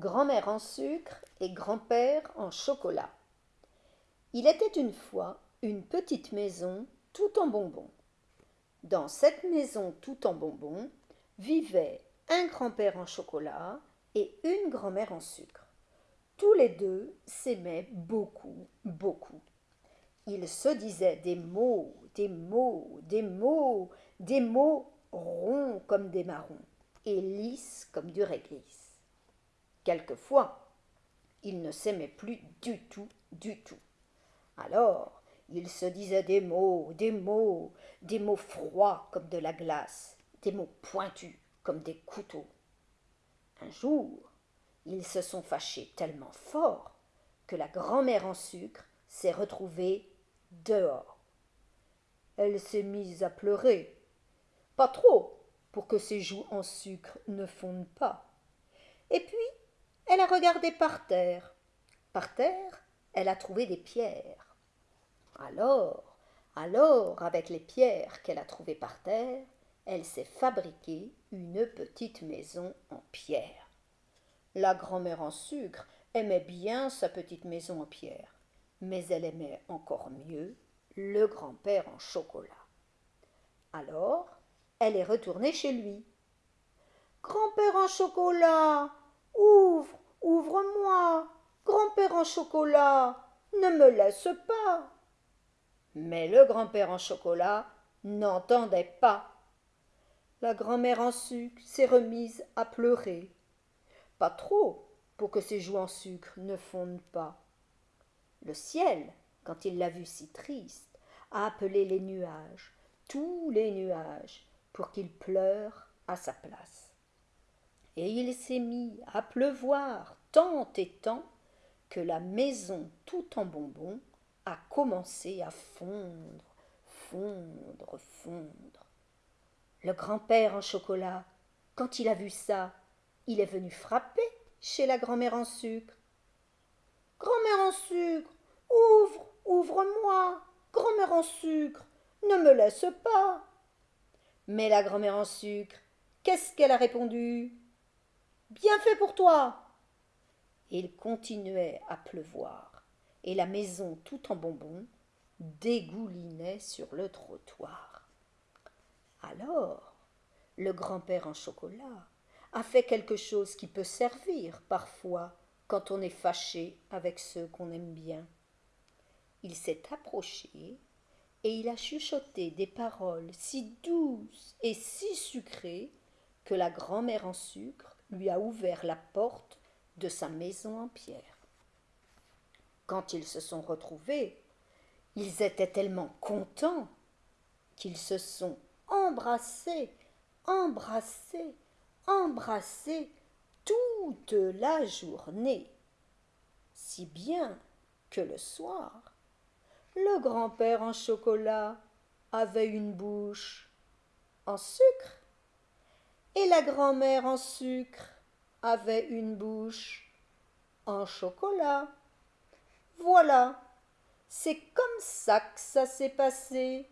grand-mère en sucre et grand-père en chocolat. Il était une fois une petite maison tout en bonbons. Dans cette maison tout en bonbons vivaient un grand-père en chocolat et une grand-mère en sucre. Tous les deux s'aimaient beaucoup, beaucoup. Ils se disaient des mots, des mots, des mots, des mots ronds comme des marrons et lisses comme du réglisse. Quelquefois, ils ne s'aimaient plus du tout, du tout. Alors, ils se disaient des mots, des mots, des mots froids comme de la glace, des mots pointus comme des couteaux. Un jour, ils se sont fâchés tellement fort que la grand-mère en sucre s'est retrouvée dehors. Elle s'est mise à pleurer. Pas trop, pour que ses joues en sucre ne fondent pas. Et puis, elle a regardé par terre. Par terre, elle a trouvé des pierres. Alors, alors, avec les pierres qu'elle a trouvées par terre, elle s'est fabriquée une petite maison en pierre. La grand-mère en sucre aimait bien sa petite maison en pierre, mais elle aimait encore mieux le grand-père en chocolat. Alors, elle est retournée chez lui. Grand-père en chocolat, Ouvre-moi, grand-père en chocolat, ne me laisse pas. Mais le grand-père en chocolat n'entendait pas. La grand-mère en sucre s'est remise à pleurer. Pas trop, pour que ses joues en sucre ne fondent pas. Le ciel, quand il l'a vue si triste, a appelé les nuages, tous les nuages, pour qu'ils pleurent à sa place et il s'est mis à pleuvoir tant et tant que la maison tout en bonbons a commencé à fondre, fondre, fondre. Le grand-père en chocolat, quand il a vu ça, il est venu frapper chez la grand-mère en sucre. Grand-mère en sucre, ouvre, ouvre-moi, grand-mère en sucre, ne me laisse pas. Mais la grand-mère en sucre, qu'est-ce qu'elle a répondu? Bien fait pour toi. Il continuait à pleuvoir, et la maison tout en bonbons dégoulinait sur le trottoir. Alors, le grand-père en chocolat a fait quelque chose qui peut servir parfois quand on est fâché avec ceux qu'on aime bien. Il s'est approché et il a chuchoté des paroles si douces et si sucrées que la grand-mère en sucre lui a ouvert la porte de sa maison en pierre. Quand ils se sont retrouvés, ils étaient tellement contents qu'ils se sont embrassés, embrassés, embrassés toute la journée, si bien que le soir, le grand-père en chocolat avait une bouche en sucre et la grand-mère en sucre avait une bouche en chocolat. Voilà, c'est comme ça que ça s'est passé.